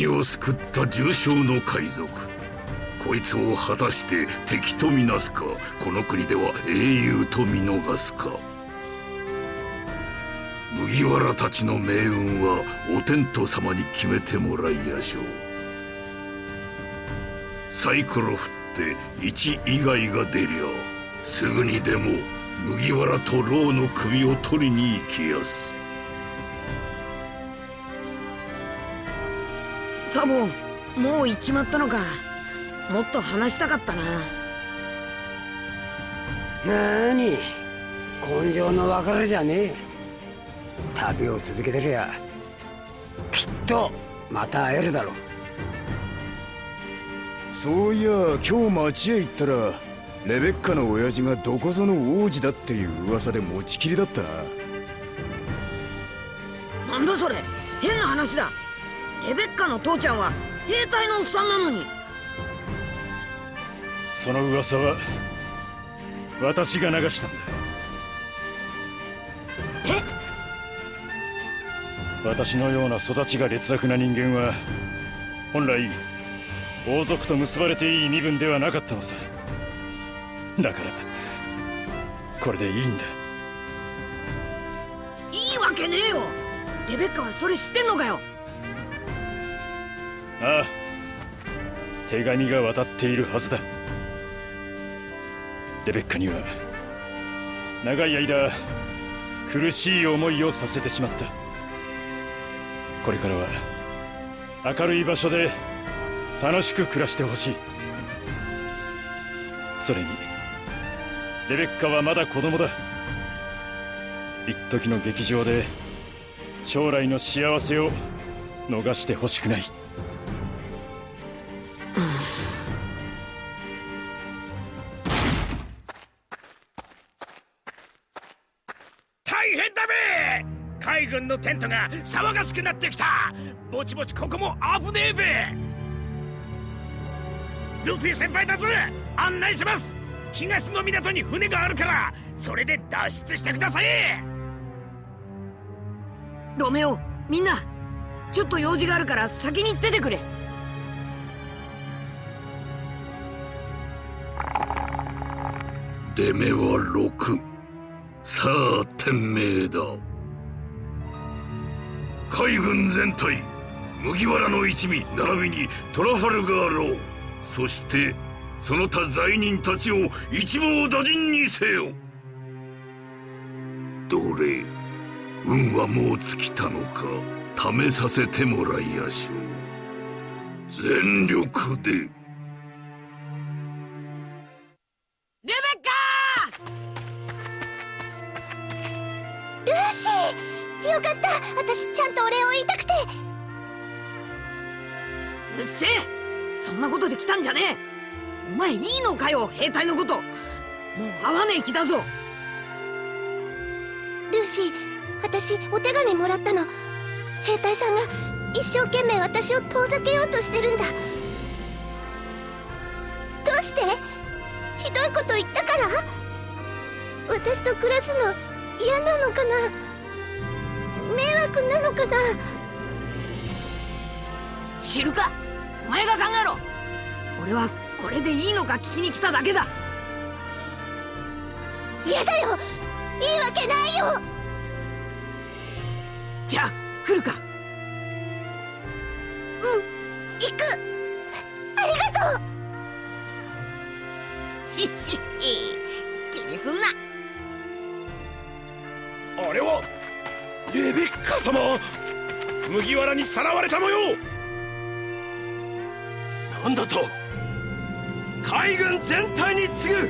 身を救った重傷の海賊。こいつを果たして敵とみなすかこの国では英雄と見逃すか。麦わらたちの命運はお天道様に決めてもらいやしょう。サイコロ振って1以外が出りゃすぐにでも麦わらとローの首を取りに行きやす。サボもう行っちまったのか。もっと話したかったな。なに根性の別れじゃねえ。旅を続けてりゃきっとまた会えるだろう。そういや今日町へ行ったらレベッカの親父がどこぞの王子だっていう噂で持ちきりだったな。なんだそれ変な話だレベッカの父ちゃんは兵隊のおっさんなのに。その噂は私が流したんだ。え？私のような育ちが劣悪な人間は本来王族と結ばれていい身分ではなかったのさ。だからこれでいいんだ。いいわけねえよ。レベッカはそれ知ってんのかよああ。手紙が渡っているはずだ。レベッカには長い間苦しい思いをさせてしまった。これからは明るい場所で楽しく暮らしてほしい。それにレベッカはまだ子供だ。一時の劇場で将来の幸せを逃してほしくない。大変だべ海軍のテントが騒がしくなってきた。ぼちぼちここも危ねえべルフィ先輩たち案内します。東の港に船があるからそれで脱出してください。ロメオみんなちょっと用事があるから先に出てくれ。出目は6さあ天命だ。海軍全体麦わらの一味並びにトラファルガーロー。そしてその他罪人たちを一網打尽にせよ。どれ運はもう尽きたのか試させてもらいやしょう。全力で。よかった。私ちゃんとお礼を言いたくて。うっせえ。そんなことで来たんじゃねえ。お前いいのかよ兵隊のこと。もう会わねえ気だぞ。ルーシー私お手紙もらったの。兵隊さんが一生懸命私を遠ざけようとしてるんだ。どうして？ひどいこと言ったから？私と暮らすの嫌なのかな？迷惑なのかな？知るかお前が考えろ。俺はこれでいいのか聞きに来ただけだ。嫌だよ！いいわけないよ！じゃあ来るか。うん行く。ありがとう！ひっひっひ気にすんな。あれは？レベッカ様麦わらにさらわれた模様なんだと海軍全体に次ぐ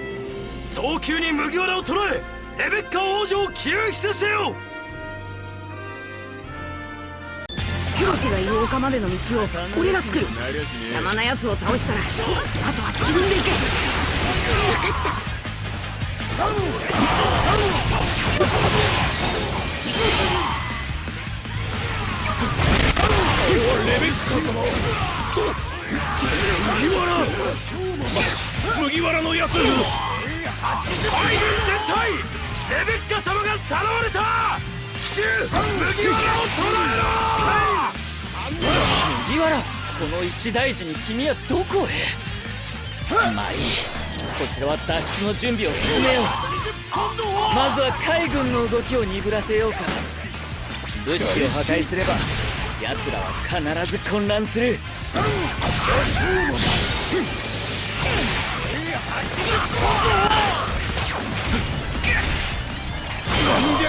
早急に麦わらを捕らえレベッカ王女を救出せよ。広瀬がいる丘までの道を俺が作る。邪魔な奴を倒したらあとは自分で行け。分かったレベッカ様麦わら麦わらのやつ海軍全体レベッカ様がさらわれた。至急麦わらを捕らえろ麦わらこの一大事に君はどこへ？まあいい。こちらは脱出の準備を進めよう。まずは海軍の動きを鈍らせようか。物資を破壊すれば奴らは必ず混乱する。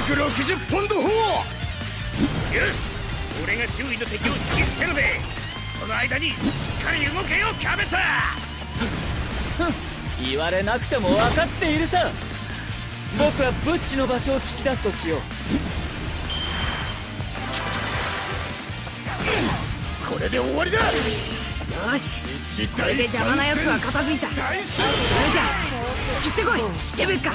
360ポンド砲。よし俺が周囲の敵を引きつけるべ。その間にしっかり動けよキャベツ。言われなくても分かっているさ。僕は物資の場所を聞き出すとしようれで終わりだ。よし。これで邪魔な奴は片付いた。それじゃ行ってこい。レベッカあ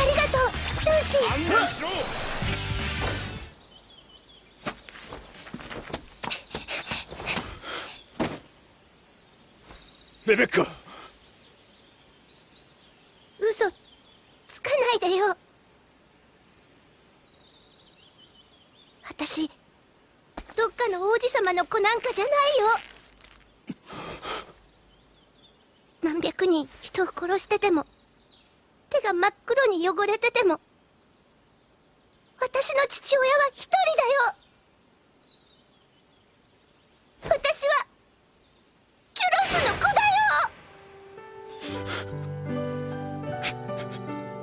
りがとうルーシー。レベッカ嘘つかないでよ私どっかの王子様の子なんかじゃないよ。何百人人を殺してても手が真っ黒に汚れてても私の父親は一人だよ。私はキュロスの子だ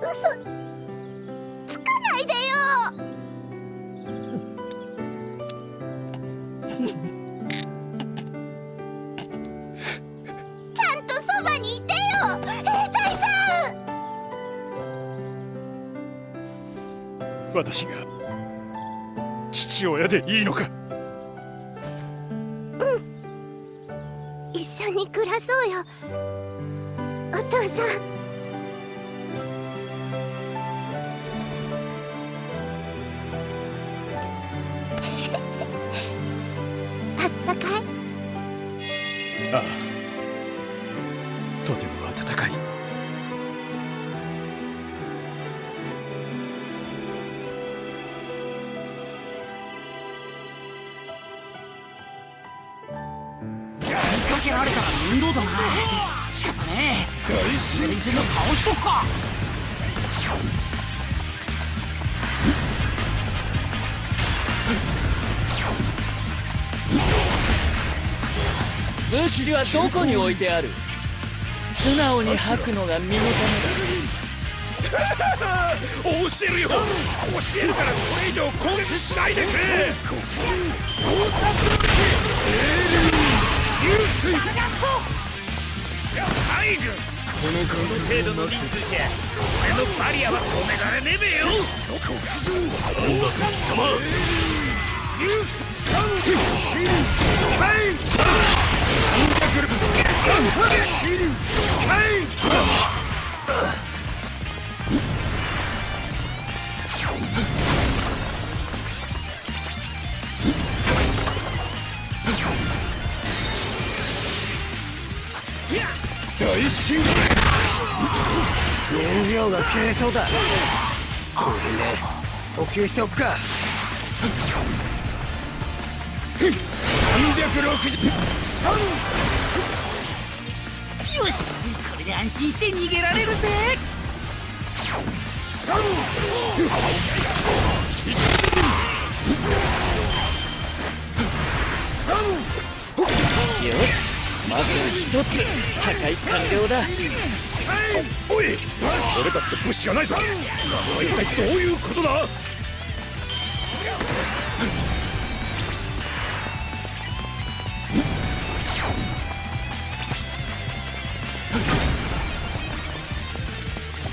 よ。嘘。私が父親でいいのか？一緒に暮らそうよ。お父さん。あったかい？ああえ連中の倒しとくか。物資はどこに置いてある？素直に吐くのが身のた教えるよ。教えるからこれ以上攻撃しないでくれ。海軍この程度の人数じゃ俺のバリアは止められねえべよ。なんだ敵様。ユースサンシルカインシルカインが切れそうだ。これで補給しくかよし。これで安心して逃げられるぜ。めよしまず一つ破壊完了だ。おい俺たちと物資がないぞこれは一体どういうことだ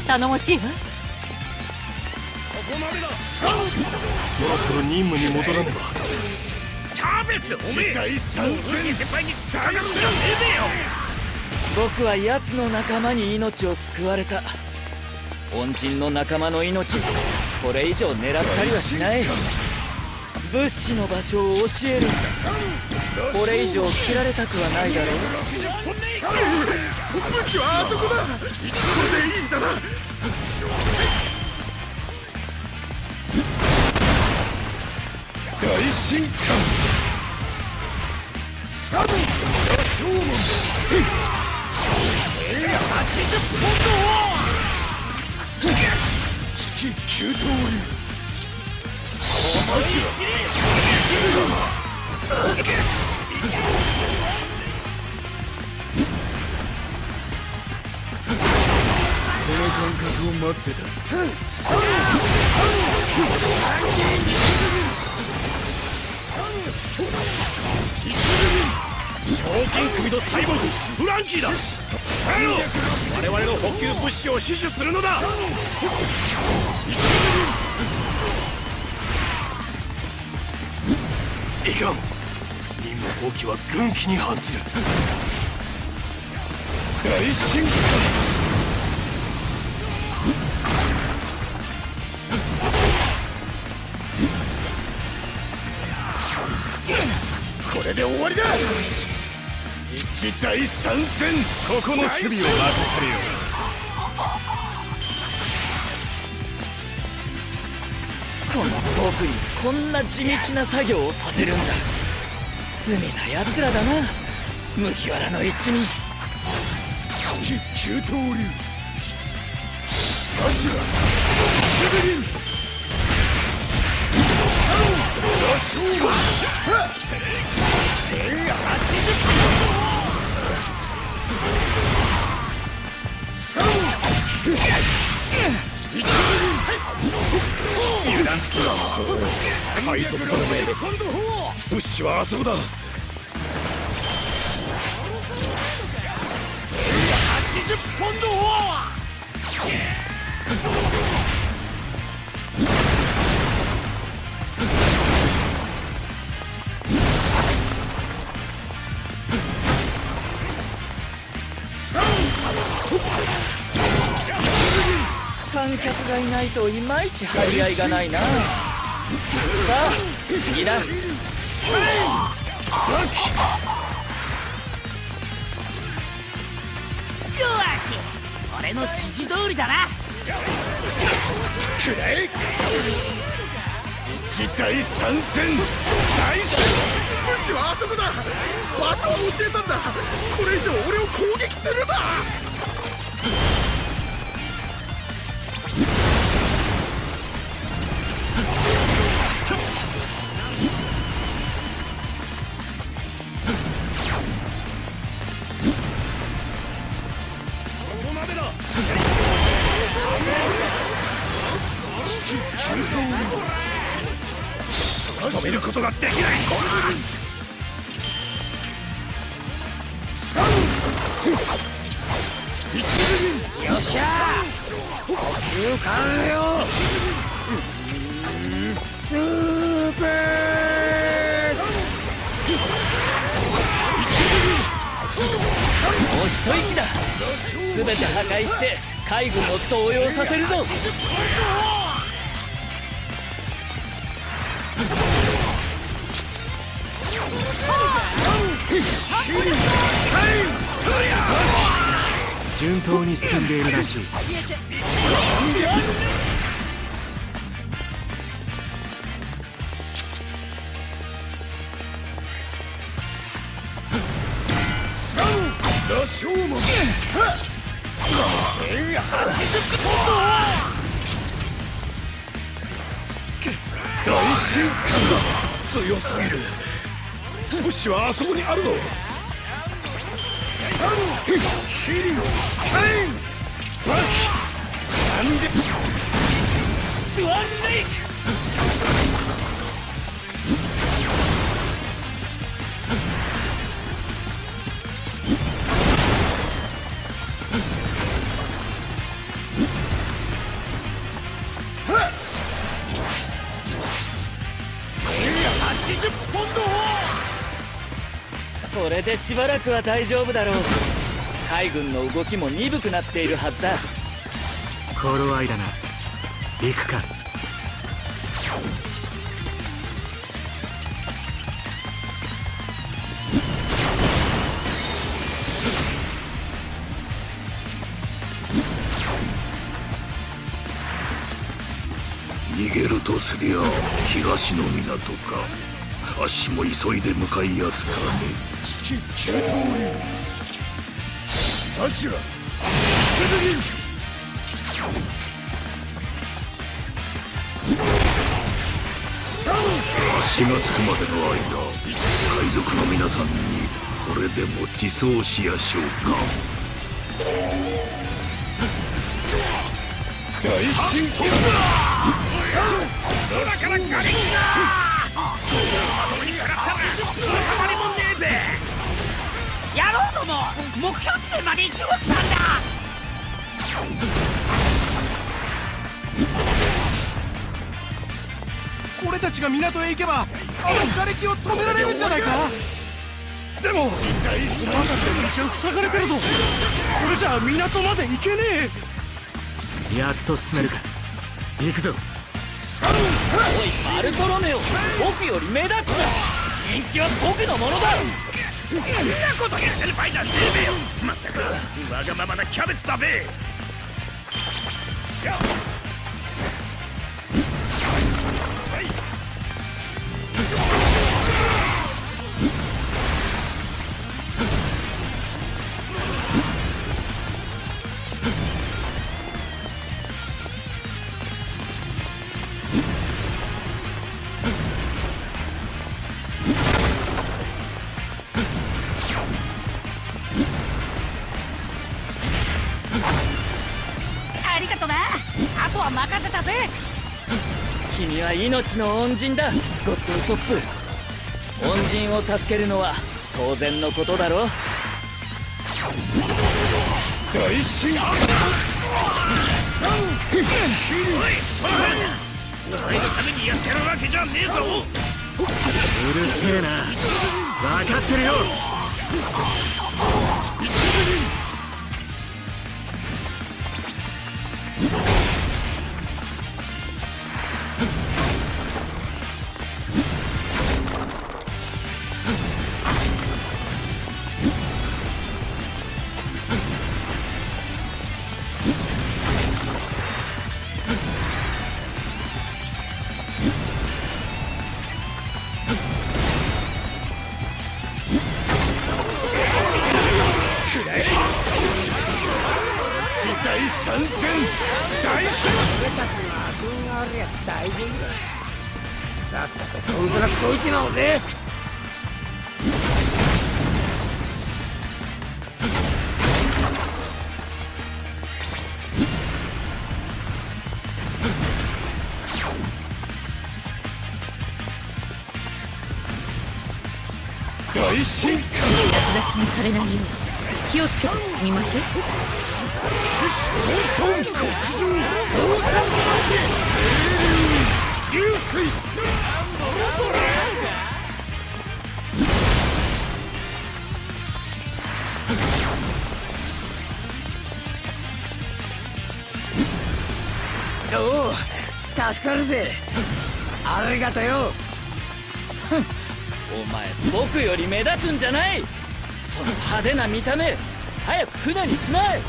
頼もしいわそろそろ任務に戻らねばキャベツおめえ。先輩につかかってはねえべよ僕は奴の仲間に命を救われた。恩人の仲間の命これ以上狙ったりはしない。物資の場所を教える。んだこれ以上切られたくはないだろう。物資はあそこだ。これでいいんだな。大進化この感覚を待ってた。のサイボーグフランキーだ。我々の補給物資を死守するのだ。いかん。任務放棄は軍紀に反する。大進化。これで終わりだ一大三戦ここの守備を任されよ。この僕にこんな地道な作業をさせるんだ。罪な奴らだな。麦わらの一味。引き急騰流アシュラセベリンサロンラショーマンはっサロン油断して海賊だめ物資はあそこだ80ポンド観客がいないといまいち張り合いがないな。さあ次だよし俺の指示通りだな。くらえ一大三戦大戦。物資はあそこだ。場所は教えたんだ。これ以上俺を攻撃するな。ことができないよっしゃー。補給完了スー。プもう一息だ全て破壊して海軍を動揺させるぞ。順当に進んでいるらしい。大進化だ強すぎる。物資はあそこにあるぞ。サンヒリンカインバキ。なんで。スワンレイク。これでしばらくは大丈夫だろう海軍の動きも鈍くなっているはずだ。頃合いだな。行くか。逃げるとすりゃ東の港かあっしも急いで向かいやすからね。危機急騰流アシュラ出陣足がつくまでの間海賊の皆さんにこれでも自走しやしょうか。大進行空からガリンガーまともに食らったらたまりもねえべ野郎ども目標地点まで一目散だ俺たちが港へ行けばあの瓦礫を止められるんじゃないか？でもお任せの道は塞がれてるぞ。これじゃ港まで行けねえ。やっと進めるか。行くぞおいバルトロメオ。僕より目立つな人気は僕のものだ。そんなこと言ってる場合じゃねえべよ。まったく。わがままなキャベツだべ。命の恩人だ。ゴッドウソップ。恩人を助けるのは当然のことだろ大進おいお前のためにやってるわけじゃねえぞうるせえな。分かってるよ。地大丈夫ださっさとコントラこいちまおうぜ。大進化。落書きにされないよう気をつけて進みましょう助かるぜ。ありがとよ。お前僕より目立つんじゃない。その派手な見た目。早く船にしまえ。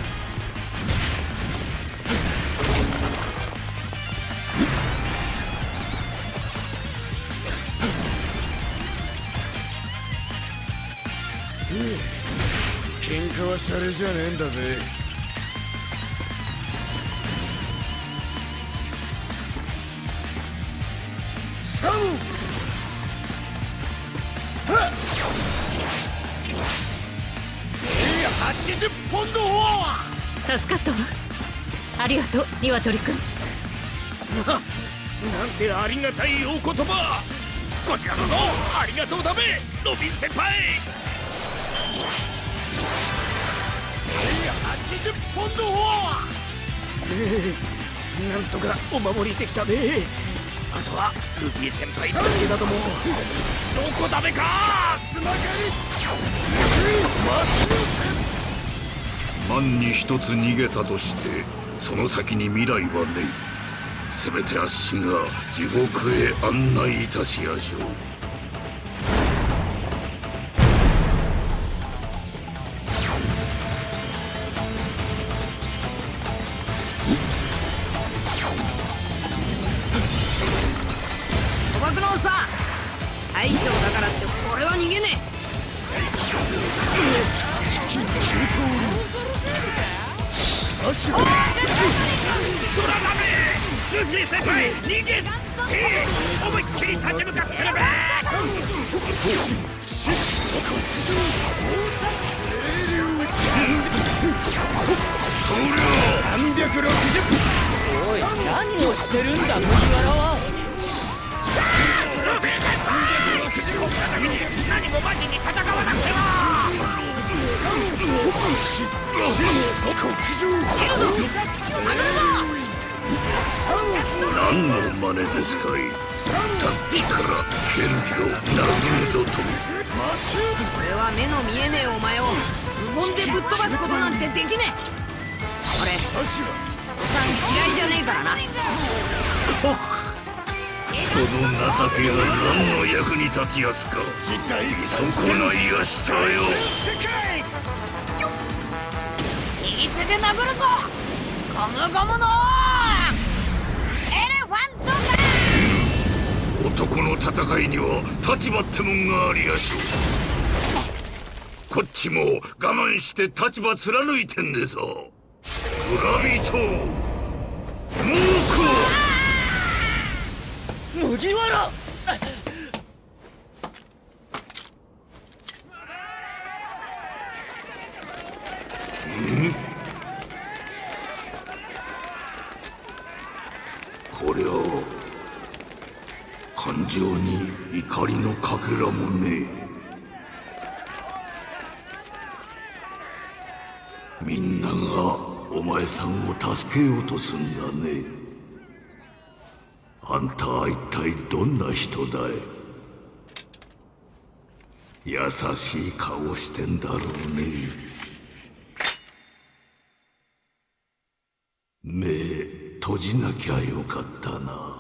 喧嘩はシャレじゃねえんだぜ助かったわ。ありがとう鶏くんなんてありがたいお言葉。こちらこそありがとうだべロビン先輩。1080ポンドフォアなんとかお守りできたべ。あとはルビー先輩だけだとも。どこだべか。つながり万に一つ逃げたとしてその先に未来はねえせめてあっしが地獄へ案内いたしやしょう。何の真似ですかい。さっきから蹴るぞ殴るぞと。えこれは目の見えねえお前を無言でぶっ飛ばすことなんてできねえ。俺おさん嫌いじゃねえからな。その情けが何の役に立ちやすか。見損ないやしたよ。右手で殴るぞ。ゴムゴムのエレファント男の戦いには立場ってもんがありやしょう。こっちも我慢して立場貫いてんでさ村人猛麦わら。こりゃ感情に怒りのかけらもねえ。みんながお前さんを助けようとすんだね。あんたは一体どんな人だい？優しい顔してんだろうね。目閉じなきゃよかったな。